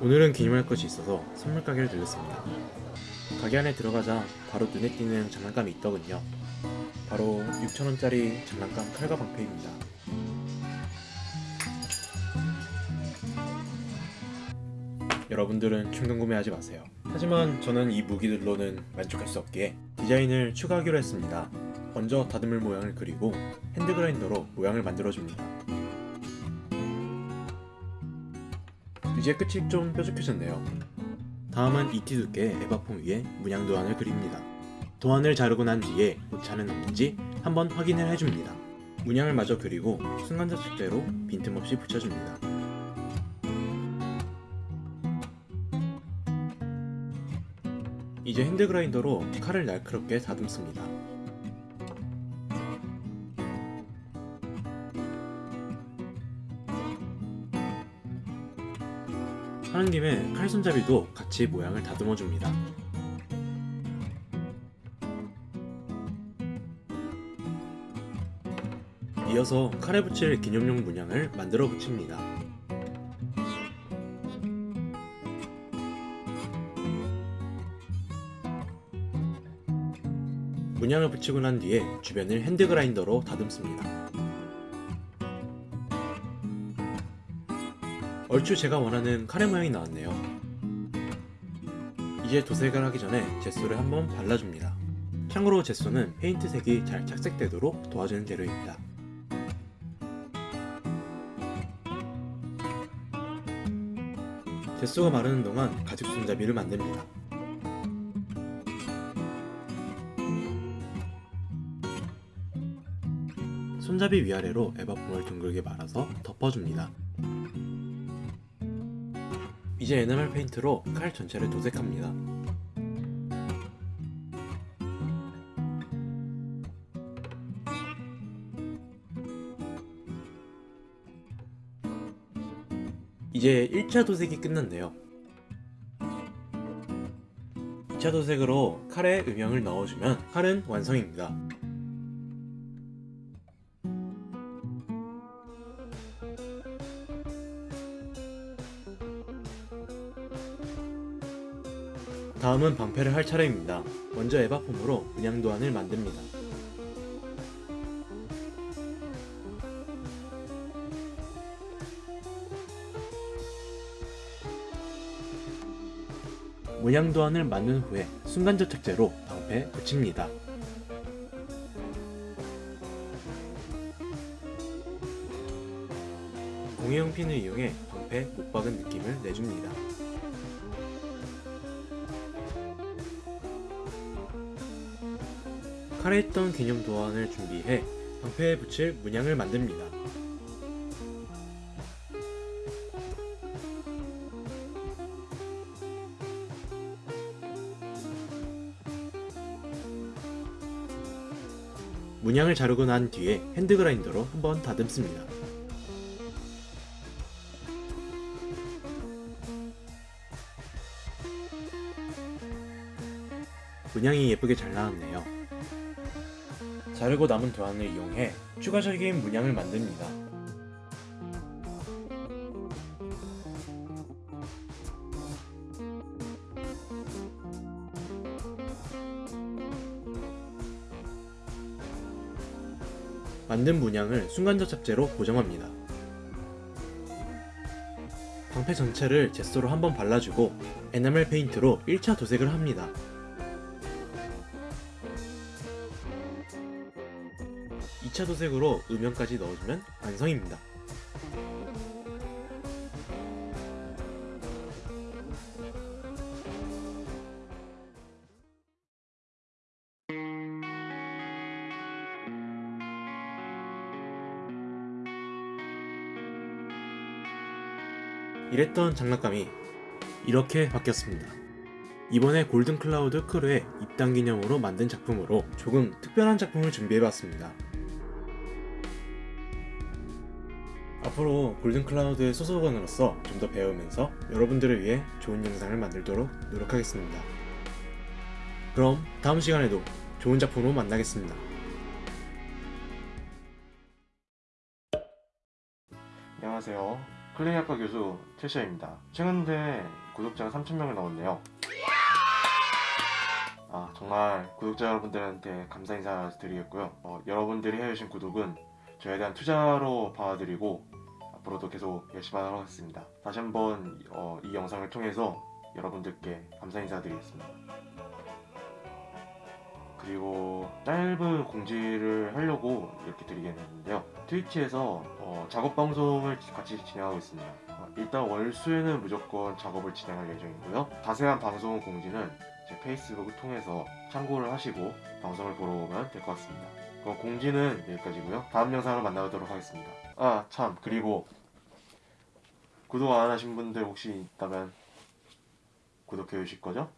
오늘은 기념할 것이 있어서 선물 가게를 들렸습니다. 가게 안에 들어가자 바로 눈에 띄는 장난감이 있더군요. 바로 6천원짜리 장난감 칼과 방패입니다. 여러분들은 충동 구매하지 마세요. 하지만 저는 이 무기들로는 만족할 수 없기에 디자인을 추가하기로 했습니다. 먼저 다듬을 모양을 그리고 핸드그라인더로 모양을 만들어줍니다. 이제 끝이 좀 뾰족해졌네요. 다음은 이티 두께 에바폼 위에 문양 도안을 그립니다. 도안을 자르고 난 뒤에 오차는 없는지 한번 확인을 해줍니다. 문양을 마저 그리고 순간자 축제로 빈틈없이 붙여줍니다. 이제 핸드그라인더로 칼을 날카롭게 다듬습니다. 하는 김에 칼 손잡이도 같이 모양을 다듬어 줍니다. 이어서 칼에 붙일 기념용 문양을 만들어 붙입니다. 문양을 붙이고 난 뒤에 주변을 핸드그라인더로 다듬습니다. 얼추 제가 원하는 카레 모양이 나왔네요. 이제 도색을 하기 전에 젯소를 한번 발라줍니다. 참고로 젯소는 페인트 색이 잘 착색되도록 도와주는 재료입니다. 젯소가 마르는 동안 가죽 손잡이를 만듭니다. 손잡이 위아래로 에바폼을 둥글게 말아서 덮어줍니다. 이제 에나멜 페인트로 칼 전체를 도색합니다. 이제 1차 도색이 끝났네요. 2차 도색으로 칼에 음영을 넣어주면 칼은 완성입니다. 다음은 방패를 할 차례입니다. 먼저 에바폼으로 문양 도안을 만듭니다. 문양 도안을 만든 후에 순간접착제로 방패에 붙입니다. 공예용 핀을 이용해 방패 못 박은 느낌을 내줍니다. 칼에 있던 기념 도안을 준비해 방패에 붙일 문양을 만듭니다. 문양을 자르고 난 뒤에 핸드그라인더로 한번 다듬습니다. 문양이 예쁘게 잘 나왔네요. 자르고 남은 도안을 이용해 추가적인 문양을 만듭니다. 만든 문양을 순간접착제로 고정합니다. 방패 전체를 젯소로 한번 발라주고 에나멜 페인트로 1차 도색을 합니다. 2차 도색으로 음영까지 넣어주면 완성입니다. 이랬던 장난감이 이렇게 바뀌었습니다. 이번에 골든 클라우드 크루의 입단 기념으로 만든 작품으로 조금 특별한 작품을 준비해봤습니다. 앞으로 골든 클라우드의 소속원으로서 좀 더 배우면서 여러분들을 위해 좋은 영상을 만들도록 노력하겠습니다. 그럼 다음 시간에도 좋은 작품으로 만나겠습니다. 안녕하세요. 클레이학과 교수 최시아입니다. 최근 대 구독자가 3,000명을 넘었네요. 아 정말 구독자 여러분들한테 감사 인사 드리겠고요. 어, 여러분들이 해주신 구독은 저에 대한 투자로 봐드리고 앞으로도 계속 열심히 하도록 하겠습니다. 다시 한번 어, 이 영상을 통해서 여러분들께 감사 인사드리겠습니다. 그리고 짧은 공지를 하려고 이렇게 드리겠는데요. 트위치에서 어, 작업 방송을 같이 진행하고 있습니다. 어, 일단 월수에는 무조건 작업을 진행할 예정이고요. 자세한 방송 공지는 제 페이스북을 통해서 참고를 하시고 방송을 보러 오면 될 것 같습니다. 그럼 공지는 여기까지고요. 다음 영상으로 만나도록 하겠습니다. 아 참 그리고 구독 안 하신 분들 혹시 있다면 구독해 주실 거죠?